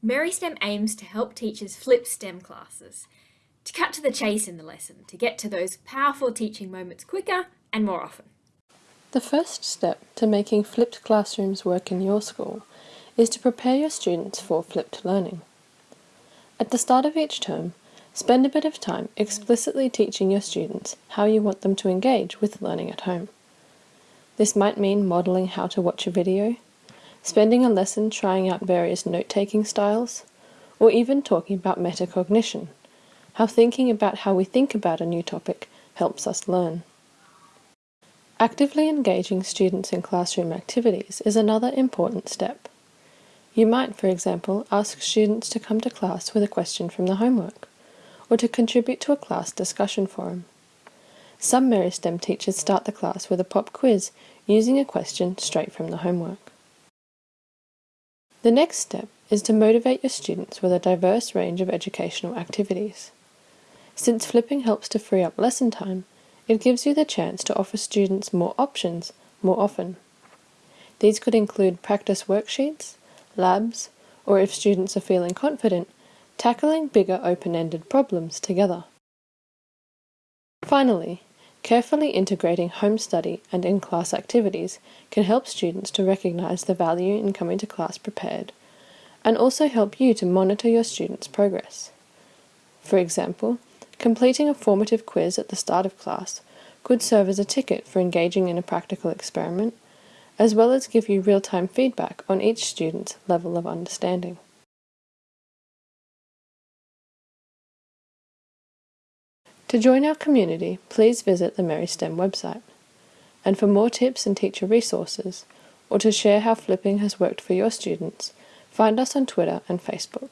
Merry-STEM aims to help teachers flip STEM classes, to cut to the chase in the lesson, to get to those powerful teaching moments quicker and more often. The first step to making flipped classrooms work in your school is to prepare your students for flipped learning. At the start of each term, spend a bit of time explicitly teaching your students how you want them to engage with learning at home. This might mean modelling how to watch a video, spending a lesson trying out various note-taking styles, or even talking about metacognition, how thinking about how we think about a new topic helps us learn. Actively engaging students in classroom activities is another important step. You might, for example, ask students to come to class with a question from the homework, or to contribute to a class discussion forum. Some Merry-STEM teachers start the class with a pop quiz using a question straight from the homework. The next step is to motivate your students with a diverse range of educational activities. Since flipping helps to free up lesson time, it gives you the chance to offer students more options more often. These could include practice worksheets, labs, or if students are feeling confident, tackling bigger open-ended problems together. Finally, carefully integrating home study and in-class activities can help students to recognise the value in coming to class prepared, and also help you to monitor your students' progress. For example, Completing a formative quiz at the start of class could serve as a ticket for engaging in a practical experiment, as well as give you real-time feedback on each student's level of understanding. To join our community, please visit the Merry-STEM website. And for more tips and teacher resources, or to share how flipping has worked for your students, find us on Twitter and Facebook.